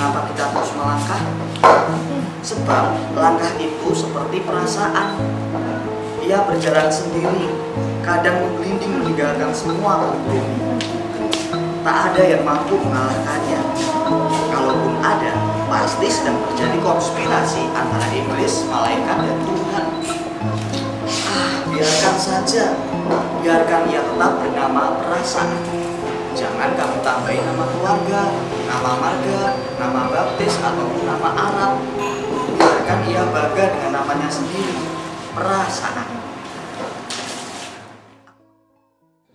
mengapa kita terus melangkah? Sebab langkah itu seperti perasaan. Ia berjalan sendiri, kadang menggelinding meninggalkan semua kompromi. Tak ada yang mampu mengalahkannya. Kalaupun ada, pasti sedang terjadi konspirasi antara iblis, malaikat, dan Tuhan. Ah, biarkan saja. Biarkan ia tetap bernama perasaan. Jangan kamu tambahin nama keluarga, nama marga, nama baptis, ataupun nama Arab. Biarkan ia bangga dengan namanya sendiri, perasaan.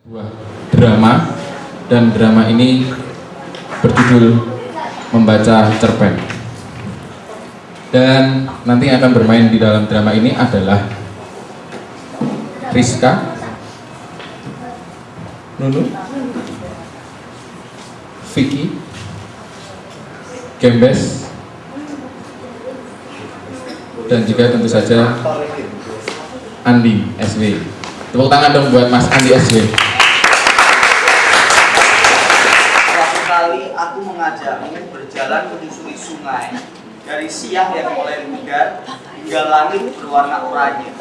sebuah drama dan drama ini berjudul membaca cerpen dan nanti akan bermain di dalam drama ini adalah Rizka Nunu Vicky Gembes dan juga tentu saja Andi SW tepuk tangan dong buat Mas Andi SW kali aku mengajakmu berjalan menyusuri sungai dari siang yang mulai mudar hingga langit berwarna oranye.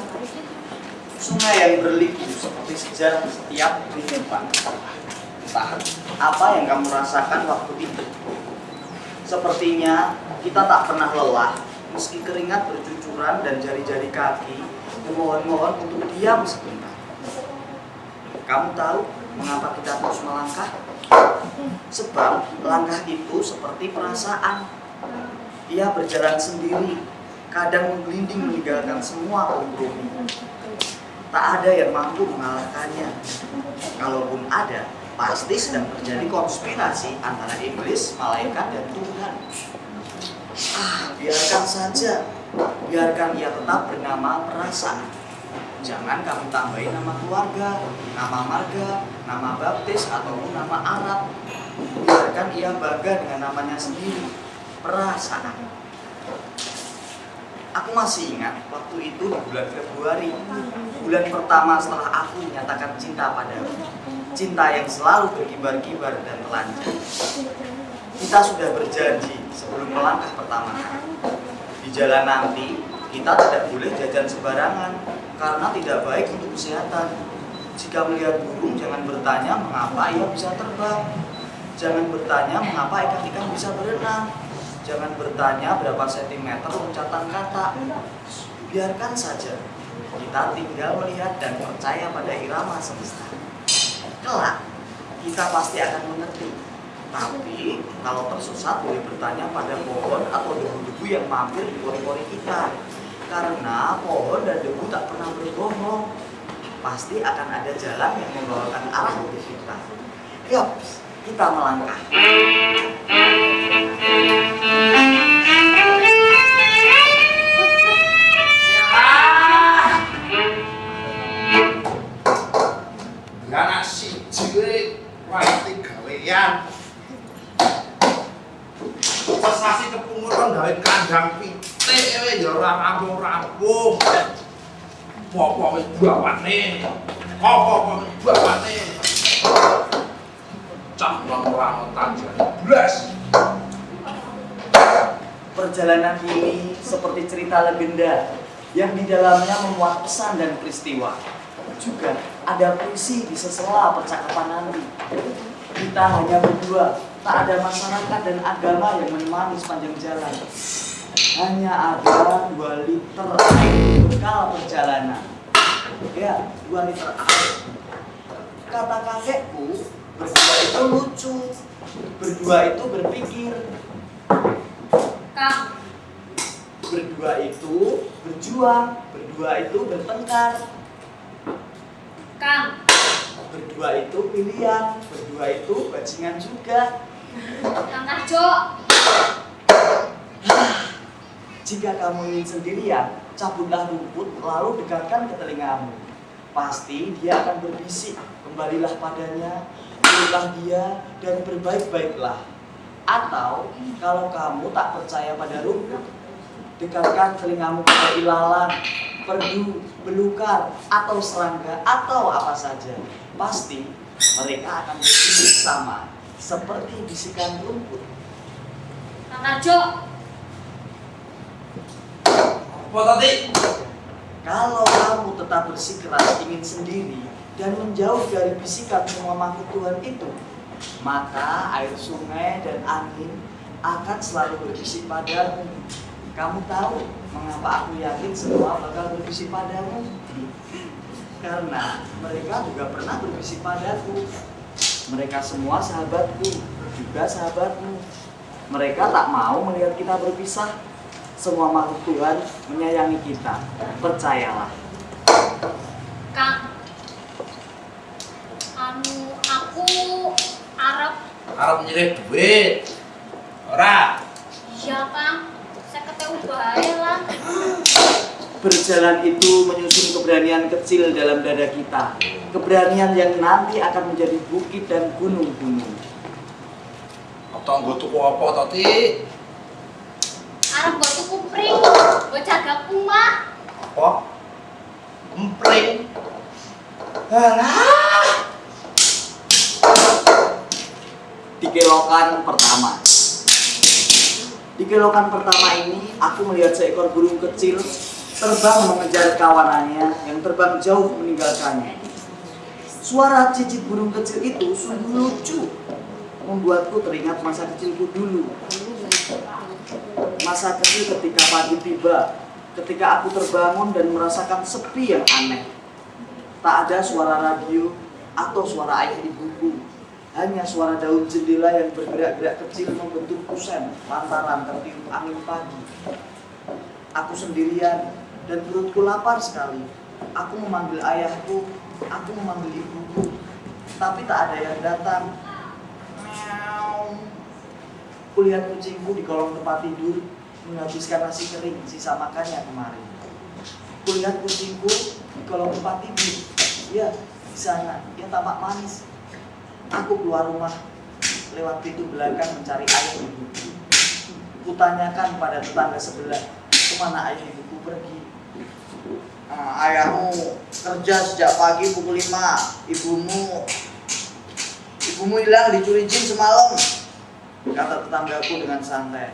Sungai yang berliku seperti sejarah setiap kehidupan. Entah apa yang kamu rasakan waktu itu. Sepertinya kita tak pernah lelah meski keringat bercucuran dan jari-jari kaki memohon-mohon untuk diam sebentar. Kamu tahu mengapa kita terus melangkah? Sebab langkah itu seperti perasaan. Ia berjalan sendiri, kadang menggelinding meninggalkan semua kompromi. Tak ada yang mampu mengalahkannya. Kalaupun ada, pasti sedang terjadi konspirasi antara iblis, malaikat, dan Tuhan. Ah, biarkan saja. Biarkan ia tetap bernama perasaan. Jangan kamu tambahin nama keluarga, nama marga, nama baptis, ataupun nama Arab. Biarkan ia bangga dengan namanya sendiri, perasaan. Aku masih ingat waktu itu di bulan Februari, bulan pertama setelah aku menyatakan cinta padamu. Cinta yang selalu berkibar-kibar dan telanjang. Kita sudah berjanji sebelum melangkah pertama kali. Di jalan nanti, kita tidak boleh jajan sembarangan karena tidak baik untuk kesehatan. Jika melihat burung, jangan bertanya mengapa ia bisa terbang. Jangan bertanya mengapa ikan-ikan bisa berenang. Jangan bertanya berapa sentimeter loncatan kata. Biarkan saja. Kita tinggal melihat dan percaya pada irama semesta. Kelak, kita pasti akan mengerti. Tapi, kalau tersesat boleh bertanya pada pohon atau debu-debu yang mampir di pori-pori kita. Karena pohon dan debu tak pernah berbohong. Pasti akan ada jalan yang membawakan arah untuk kita. Yuk, kita melangkah. Kepungutan gawe kandang pitik we ya ora rampung-rampung wis bawane. Apa wis bawane. Cah nang ora tanjane. Blas. Perjalanan ini seperti cerita legenda yang di dalamnya memuat pesan dan peristiwa. Juga ada puisi di sela percakapan nanti. Kita hanya berdua, tak ada masyarakat dan agama yang menemani sepanjang jalan. Hanya ada dua liter air bekal perjalanan. Ya, dua liter. Air. Kata kakekku, berdua itu lucu, berdua itu berpikir, Kang, berdua itu berjuang, berdua itu bertengkar, Kang, berdua itu pilihan, berdua itu bajingan juga. Kang Karjo, Jika kamu ingin sendirian, cabutlah rumput lalu dekatkan ke telingamu. Pasti dia akan berbisik, kembalilah padanya, pilihlah dia, dan berbaik-baiklah. Atau, kalau kamu tak percaya pada rumput, dekatkan telingamu pada ilalang, perdu, belukar, atau serangga, atau apa saja. Pasti mereka akan berbisik sama, seperti bisikan rumput. Kang Narjo, Apa tadi? Kalau kamu tetap bersikeras ingin sendiri dan menjauh dari bisikan semua makhluk Tuhan itu, maka air sungai dan angin akan selalu berbisik padamu. Kamu tahu mengapa aku yakin semua bakal berbisik padamu? Karena mereka juga pernah berbisik padaku. Mereka semua sahabatku, juga sahabatmu. Mereka tak mau melihat kita berpisah. Semua makhluk Tuhan menyayangi kita. Percayalah. Kang. Anu aku Arab. Arab nyilih duit. Ora. Berjalan itu menyusun keberanian kecil dalam dada kita. Keberanian yang nanti akan menjadi bukit dan gunung-gunung. Tonggo tuku apa tadi? Arab buat tuku pring, buat jaga kuma. Apa? Empring. Alah. Di kelokan pertama. Di kelokan pertama ini, aku melihat seekor burung kecil terbang mengejar kawanannya yang terbang jauh meninggalkannya. Suara cicit burung kecil itu sungguh lucu, membuatku teringat masa kecilku dulu. Masa kecil ketika pagi tiba, ketika aku terbangun dan merasakan sepi yang aneh. Tak ada suara radio atau suara ayah ibuku. Hanya suara daun jendela yang bergerak-gerak kecil membentuk kusen lantaran tertiup angin pagi. Aku sendirian dan perutku lapar sekali. Aku memanggil ayahku, aku memanggil ibuku, tapi tak ada yang datang. Kulihat kucingku di kolong tempat tidur menghabiskan nasi kering sisa makannya kemarin. Kulihat kucingku di kolong tempat tidur. Ya, di sana. Dia tampak manis. Aku keluar rumah lewat pintu belakang mencari ayah ibuku. Kutanyakan pada tetangga sebelah, ke mana ayah ibuku pergi. "Ah, ayahmu kerja sejak pagi pukul 5. Ibumu ibumu hilang dicuri jin semalam. Kata tetanggaku dengan santai.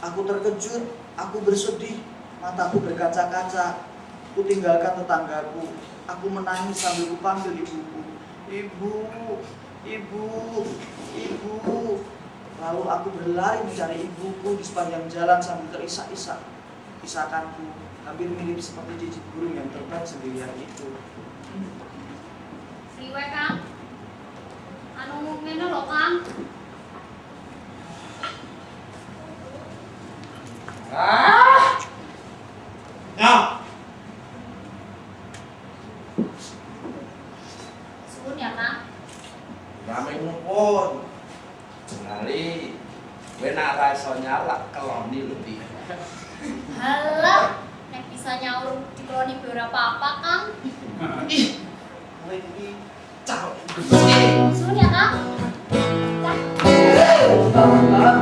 Aku terkejut, aku bersedih, mataku berkaca-kaca. Ku tinggalkan tetanggaku. Aku menangis sambil kupanggil ibuku. Ibu, ibu, ibu. Lalu aku berlari mencari ibuku di sepanjang jalan sambil terisak-isak. Isakanku hampir mirip seperti cicit burung yang terbang sendirian itu. Riwe Kang. Anu ngene lho Kang.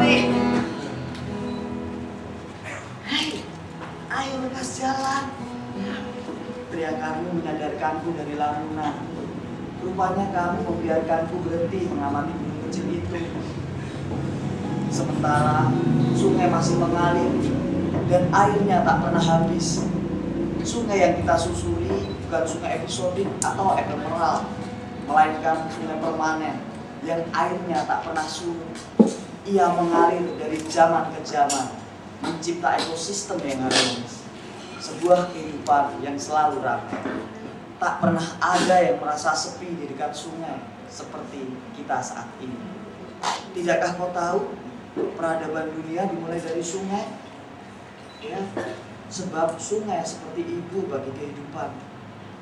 Nih. Hei, ayo lekas jalan. Teriakanmu menyadarkanku dari lamunan. Rupanya kamu membiarkanku berhenti mengamati burung kecil itu. Sementara sungai masih mengalir dan airnya tak pernah habis. Sungai yang kita susuri bukan sungai episodik atau ephemeral, melainkan sungai permanen yang airnya tak pernah surut. Ia mengalir dari zaman ke zaman, mencipta ekosistem yang harmonis. Sebuah kehidupan yang selalu ramai. Tak pernah ada yang merasa sepi di dekat sungai seperti kita saat ini. Tidakkah kau tahu peradaban dunia dimulai dari sungai? Ya, sebab sungai seperti ibu bagi kehidupan.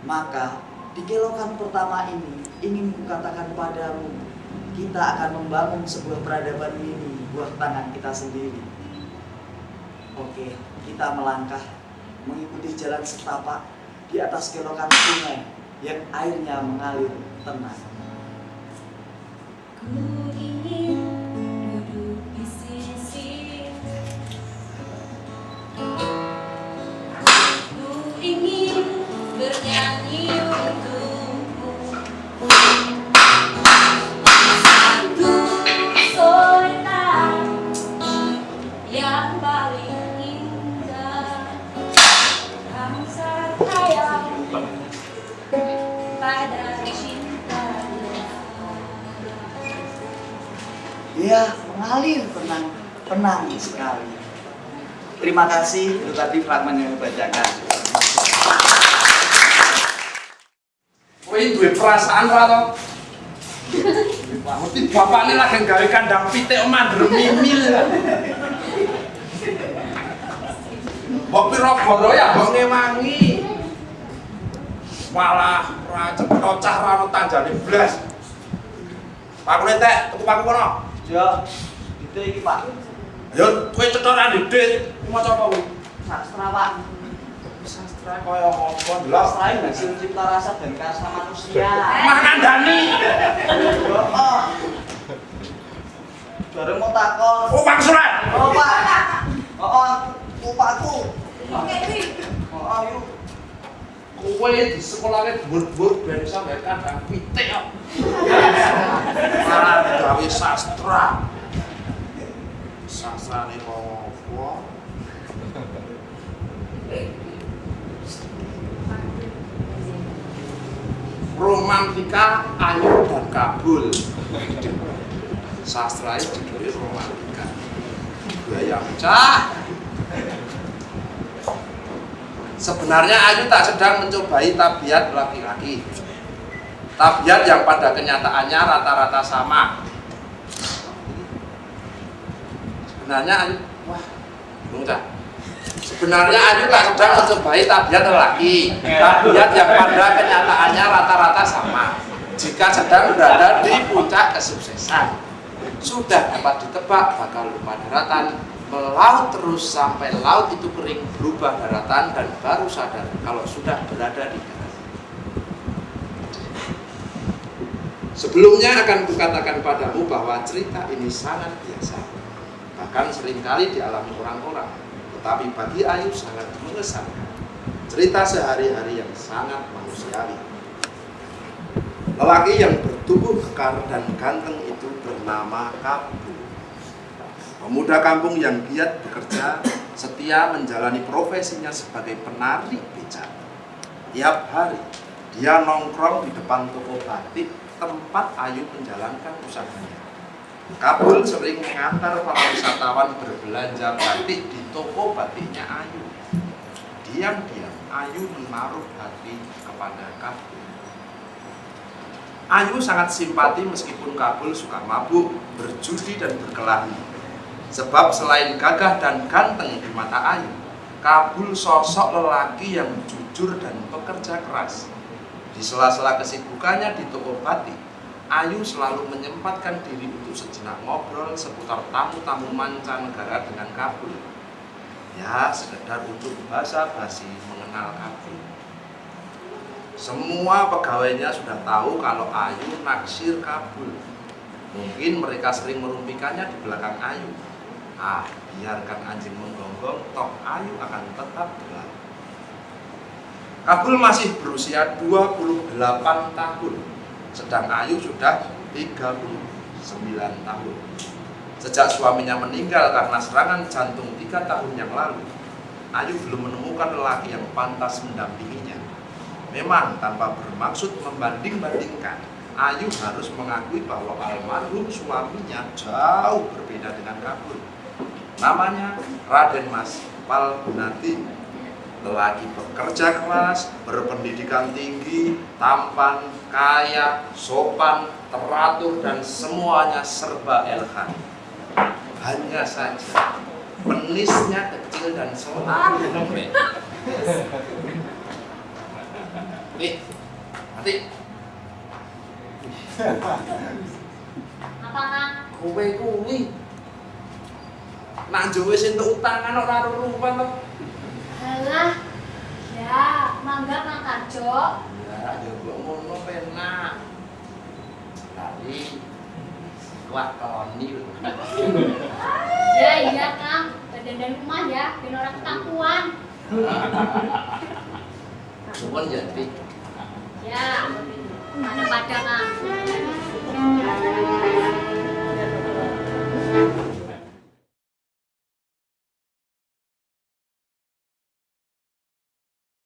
Maka di kelokan pertama ini ingin kukatakan padamu, kita akan membangun sebuah peradaban ini buah tangan kita sendiri. Oke, kita melangkah mengikuti jalan setapak di atas kelokan sungai yang airnya mengalir tenang. Terima kasih itu tadi fragmen yang dibacakan. Kowe duwe perasaan ora to? Ngerti bapakne lagi gawe kandang pitik mandrem mimil. Mbok pira goro ya mbok ngewangi. Malah ora cepet cah ra ono tanjane blas. Pakune tek, tuku paku kono. Jo, itu iki Pak. Ayo kowe cetoran didit. Maca apa kowe? Sastra Pak. Sastra kaya apa ndelok. Sastra ini hasil cipta rasa dan karsa manusia. Yo, oh. Bareng mau takon. Oh, Pak Surat. Oh, Pak. Oh, oh. Oh, oh, yuk. Kowe di sekolahnya dhuwur-dhuwur ben iso gawe kandang pitik kok. Malah gawe sastra. Sastra nih apa? Romantika Ayu dan Kabul. Sastra itu judulnya romantika. Gaya cah. Sebenarnya Ayu tak sedang mencobai tabiat laki-laki. Tabiat yang pada kenyataannya rata-rata sama. Sebenarnya Ayu, wah, bingung dah. Sebenarnya Ayu tak sedang mencobai tabiat lelaki. Tabiat yang pada kenyataannya rata-rata sama. Jika sedang berada di puncak kesuksesan, sudah dapat ditebak bakal lupa daratan, melaut terus sampai laut itu kering berubah daratan dan baru sadar kalau sudah berada di darat. Sebelumnya akan kukatakan padamu bahwa cerita ini sangat biasa, bahkan sering kali dialami orang-orang, tetapi bagi Ayu sangat mengesankan. Cerita sehari-hari yang sangat manusiawi. Lelaki yang bertubuh kekar dan ganteng itu bernama Kabul. Pemuda kampung yang giat bekerja, setia menjalani profesinya sebagai penari becak. Tiap hari, dia nongkrong di depan toko batik tempat Ayu menjalankan usahanya. Kabul sering mengantar para wisatawan berbelanja batik di toko batiknya Ayu. Diam-diam, Ayu menaruh hati kepada Kabul. Ayu sangat simpati meskipun Kabul suka mabuk, berjudi dan berkelahi. Sebab selain gagah dan ganteng di mata Ayu, Kabul sosok lelaki yang jujur dan pekerja keras. Di sela-sela kesibukannya di toko batik, Ayu selalu menyempatkan diri untuk sejenak ngobrol seputar tamu-tamu mancanegara dengan Kabul. Ya, sekedar untuk basa-basi mengenal Kabul. Semua pegawainya sudah tahu kalau Ayu naksir Kabul. Mungkin mereka sering merumpikannya di belakang Ayu. Ah, biarkan anjing menggonggong, toh Ayu akan tetap gelap. Kabul masih berusia 28 tahun, sedang Ayu sudah 39 tahun. Sejak suaminya meninggal karena serangan jantung tiga tahun yang lalu, Ayu belum menemukan lelaki yang pantas mendampinginya. Memang tanpa bermaksud membanding-bandingkan, Ayu harus mengakui bahwa almarhum suaminya jauh berbeda dengan Kabul. Namanya Raden Mas Palgunati, lelaki bekerja keras, berpendidikan tinggi, tampan, kaya, sopan, teratur, dan semuanya serba elegan. Hanya saja penisnya kecil dan selalu lembek. Nih, nanti Apa kang? kowe kuwi nak jowe sing utangan ora rurupan to. Alah, ya, mangga Mang Tarjo. Iya, ya, jogo ngono penak. Tadi kuat koni Ya iya, Kang. Dandan rumah ya, biar orang ketakuan. Cuman ya, jadi. Ya, mana pada Kang.